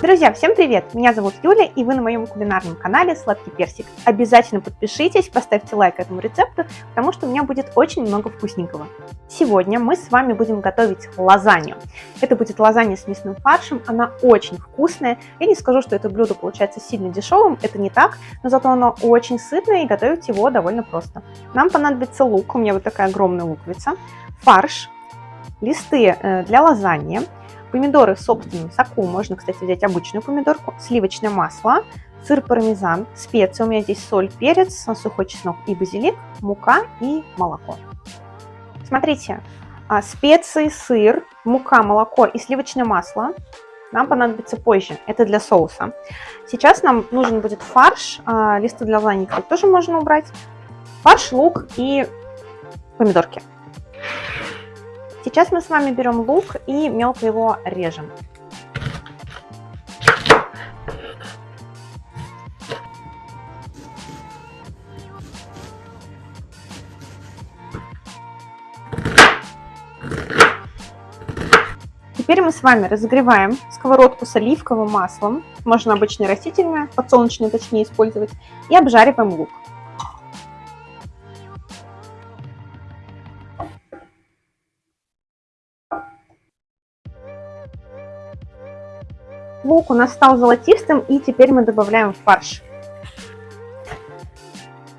Друзья, всем привет! Меня зовут Юля, и вы на моем кулинарном канале Сладкий Персик. Обязательно подпишитесь, поставьте лайк этому рецепту, потому что у меня будет очень много вкусненького. Сегодня мы с вами будем готовить лазанью. Это будет лазанья с мясным фаршем, она очень вкусная. Я не скажу, что это блюдо получается сильно дешевым, это не так, но зато оно очень сытное и готовить его довольно просто. Нам понадобится лук, у меня вот такая огромная луковица, фарш, листы э, для лазаньи, Помидоры в собственном соку, можно, кстати, взять обычную помидорку, сливочное масло, сыр пармезан, специи, у меня здесь соль, перец, сухой чеснок и базилик, мука и молоко. Смотрите, а, специи, сыр, мука, молоко и сливочное масло нам понадобится позже, это для соуса. Сейчас нам нужен будет фарш, а, листы для лазаньи тоже можно убрать, фарш, лук и помидорки. Сейчас мы с вами берем лук и мелко его режем. Теперь мы с вами разогреваем сковородку с оливковым маслом, можно обычное растительное, подсолнечное точнее использовать, и обжариваем лук. Лук у нас стал золотистым, и теперь мы добавляем фарш.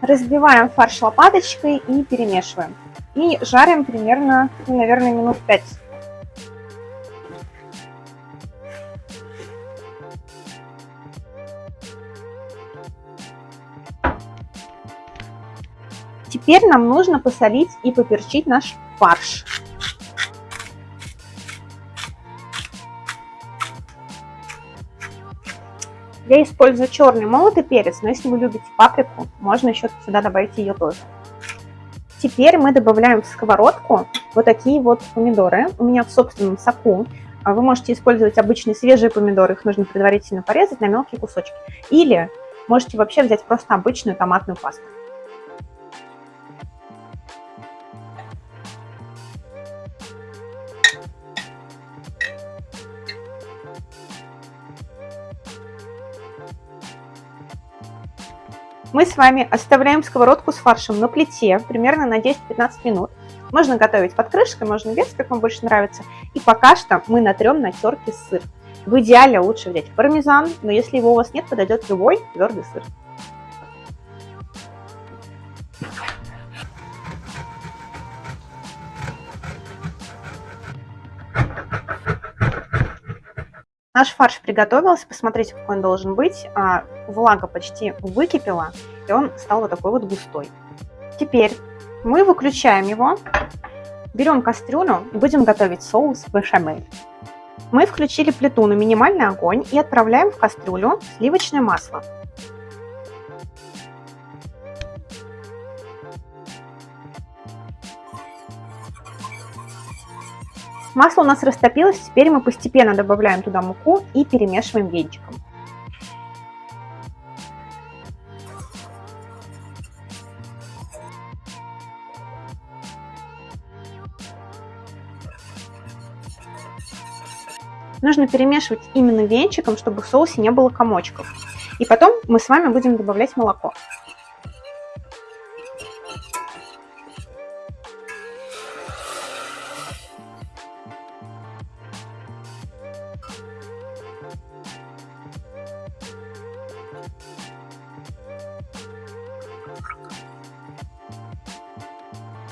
Разбиваем фарш лопаточкой и перемешиваем. И жарим примерно, ну, наверное, минут 5. Теперь нам нужно посолить и поперчить наш фарш. Я использую черный молотый перец, но если вы любите паприку, можно еще сюда добавить ее тоже. Теперь мы добавляем в сковородку вот такие вот помидоры. У меня в собственном соку. А вы можете использовать обычные свежие помидоры, их нужно предварительно порезать на мелкие кусочки. Или можете вообще взять просто обычную томатную пасту. Мы с вами оставляем сковородку с фаршем на плите примерно на 10-15 минут. Можно готовить под крышкой, можно без, как вам больше нравится. И пока что мы натрем на терке сыр. В идеале лучше взять пармезан, но если его у вас нет, подойдет любой твердый сыр. Наш фарш приготовился, посмотрите, какой он должен быть. А, влага почти выкипела, и он стал вот такой вот густой. Теперь мы выключаем его, берем кастрюлю и будем готовить соус бешамель. Мы включили плиту на минимальный огонь и отправляем в кастрюлю сливочное масло. Масло у нас растопилось, теперь мы постепенно добавляем туда муку и перемешиваем венчиком. Нужно перемешивать именно венчиком, чтобы в соусе не было комочков. И потом мы с вами будем добавлять молоко.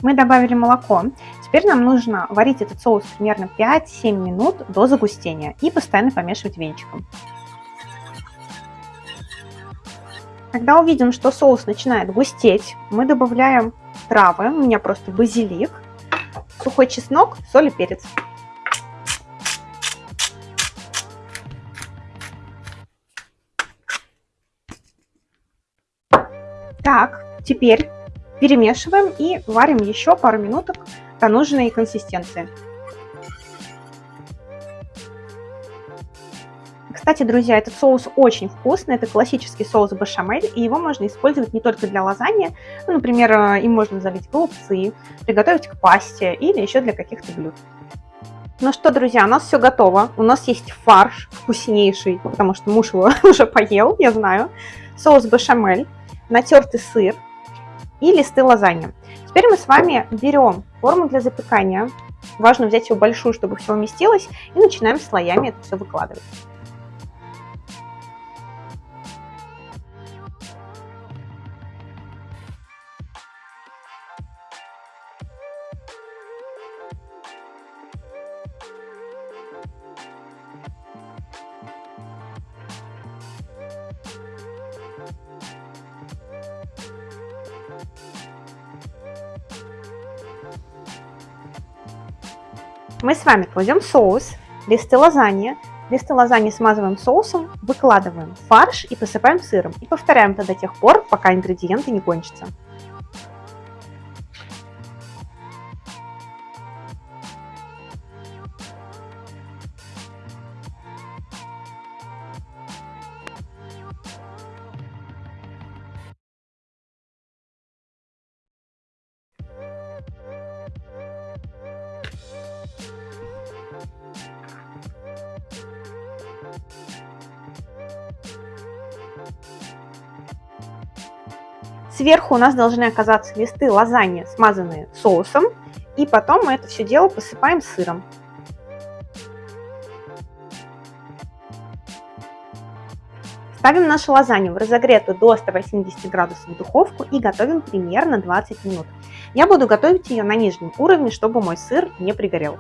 Мы добавили молоко. Теперь нам нужно варить этот соус примерно 5-7 минут до загустения и постоянно помешивать венчиком. Когда увидим, что соус начинает густеть, мы добавляем травы. У меня просто базилик, сухой чеснок, соль и перец. Так, теперь Перемешиваем и варим еще пару минуток до нужной консистенции. Кстати, друзья, этот соус очень вкусный, это классический соус бешамель, и его можно использовать не только для лазаньи, ну, например, э, им можно залить голубцы, приготовить к пасте или еще для каких-то блюд. Ну что, друзья, у нас все готово. У нас есть фарш вкуснейший, потому что муж его уже поел, я знаю. Соус бешамель, натертый сыр и листы лазаньи. Теперь мы с вами берем форму для запекания. Важно взять ее большую, чтобы все уместилось. И начинаем слоями это все выкладывать. Мы с вами кладем соус, листы лазаньи, листы лазаньи смазываем соусом, выкладываем фарш и посыпаем сыром. И повторяем это до тех пор, пока ингредиенты не кончатся. Сверху у нас должны оказаться листы лазаньи, смазанные соусом. И потом мы это все дело посыпаем сыром. Ставим нашу лазанью в разогретую до 180 градусов духовку и готовим примерно 20 минут. Я буду готовить ее на нижнем уровне, чтобы мой сыр не пригорел.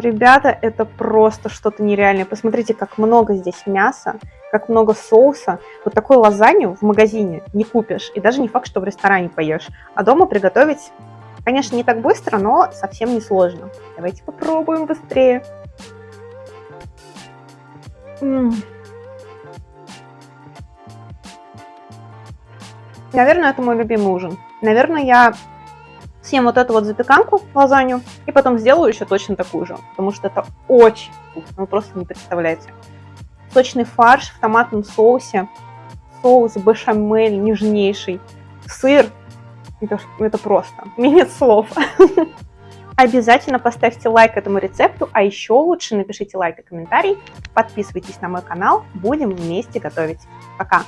Ребята, это просто что-то нереальное. Посмотрите, как много здесь мяса, как много соуса. Вот такой лазанью в магазине не купишь. И даже не факт, что в ресторане поешь. А дома приготовить, конечно, не так быстро, но совсем не сложно. Давайте попробуем быстрее. М -м. Наверное, это мой любимый ужин. Наверное, я съем вот эту вот запеканку, лазанью, и потом сделаю еще точно такую же, потому что это очень вкусно, вы просто не представляете. Сочный фарш в томатном соусе, соус бешамель нежнейший, сыр, это, это просто, у нет слов. Обязательно поставьте лайк этому рецепту, а еще лучше напишите лайк и комментарий, подписывайтесь на мой канал, будем вместе готовить. Пока!